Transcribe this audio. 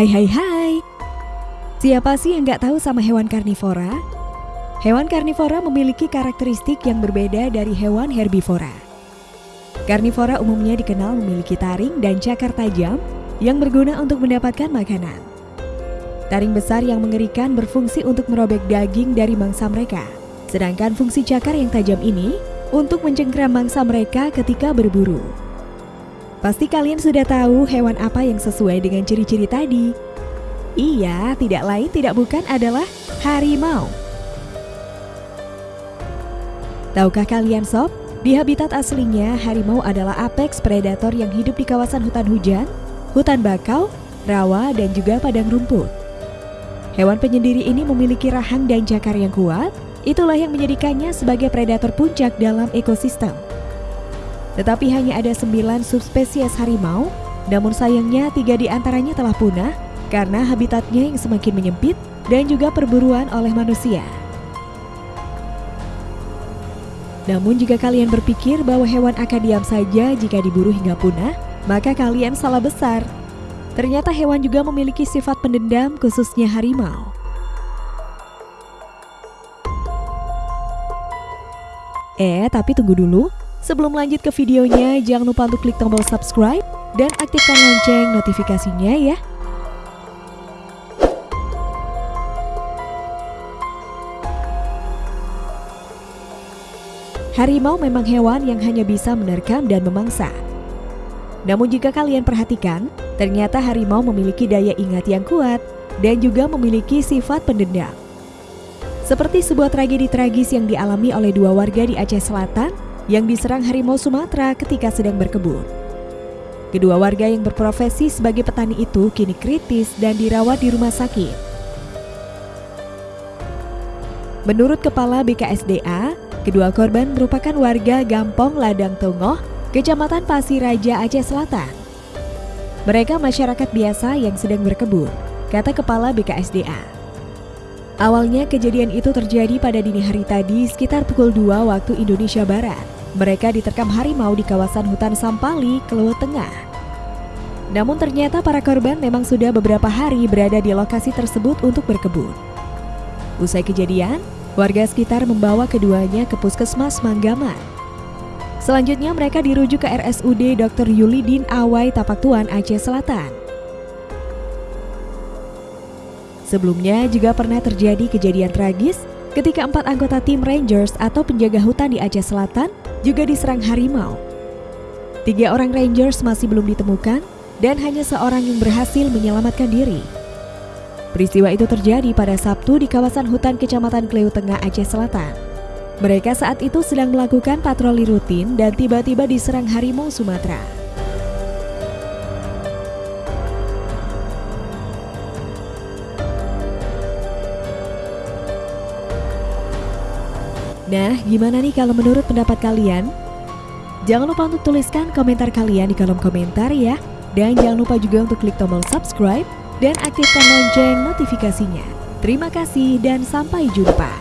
Hai hai hai Siapa sih yang nggak tahu sama hewan karnivora? Hewan karnivora memiliki karakteristik yang berbeda dari hewan herbivora. Karnivora umumnya dikenal memiliki taring dan cakar tajam yang berguna untuk mendapatkan makanan. Taring besar yang mengerikan berfungsi untuk merobek daging dari mangsa mereka. Sedangkan fungsi cakar yang tajam ini untuk mencengkram mangsa mereka ketika berburu. Pasti kalian sudah tahu hewan apa yang sesuai dengan ciri-ciri tadi. Iya, tidak lain tidak bukan adalah harimau. Tahukah kalian sob, di habitat aslinya harimau adalah apex predator yang hidup di kawasan hutan hujan, hutan bakau, rawa, dan juga padang rumput. Hewan penyendiri ini memiliki rahang dan cakar yang kuat, itulah yang menjadikannya sebagai predator puncak dalam ekosistem. Tetapi hanya ada sembilan subspesies harimau, namun sayangnya tiga di antaranya telah punah karena habitatnya yang semakin menyempit dan juga perburuan oleh manusia. Namun jika kalian berpikir bahwa hewan akan diam saja jika diburu hingga punah, maka kalian salah besar. Ternyata hewan juga memiliki sifat pendendam khususnya harimau. Eh, tapi tunggu dulu. Sebelum lanjut ke videonya, jangan lupa untuk klik tombol subscribe dan aktifkan lonceng notifikasinya ya. Harimau memang hewan yang hanya bisa menerkam dan memangsa. Namun jika kalian perhatikan, ternyata harimau memiliki daya ingat yang kuat dan juga memiliki sifat pendendam. Seperti sebuah tragedi tragis yang dialami oleh dua warga di Aceh Selatan yang diserang harimau Sumatera ketika sedang berkebun. Kedua warga yang berprofesi sebagai petani itu kini kritis dan dirawat di rumah sakit. Menurut Kepala BKSDA, Kedua korban merupakan warga Gampong Ladang Tongoh, Kecamatan Pasir Raja Aceh Selatan. Mereka masyarakat biasa yang sedang berkebun, kata Kepala BKSDA. Awalnya kejadian itu terjadi pada dini hari tadi sekitar pukul 2 waktu Indonesia Barat. Mereka diterkam harimau di kawasan hutan Sampali, Keluar Tengah. Namun ternyata para korban memang sudah beberapa hari berada di lokasi tersebut untuk berkebun. Usai kejadian, Warga sekitar membawa keduanya ke puskesmas Manggaman. Selanjutnya mereka dirujuk ke RSUD Dr. Yulidin Awai Tapaktuan Aceh Selatan. Sebelumnya juga pernah terjadi kejadian tragis ketika empat anggota tim Rangers atau penjaga hutan di Aceh Selatan juga diserang harimau. Tiga orang Rangers masih belum ditemukan dan hanya seorang yang berhasil menyelamatkan diri. Peristiwa itu terjadi pada Sabtu di kawasan hutan Kecamatan Kleu Tengah Aceh Selatan. Mereka saat itu sedang melakukan patroli rutin dan tiba-tiba diserang harimau Sumatera. Nah, gimana nih kalau menurut pendapat kalian? Jangan lupa untuk tuliskan komentar kalian di kolom komentar ya. Dan jangan lupa juga untuk klik tombol subscribe dan aktifkan lonceng notifikasinya. Terima kasih dan sampai jumpa.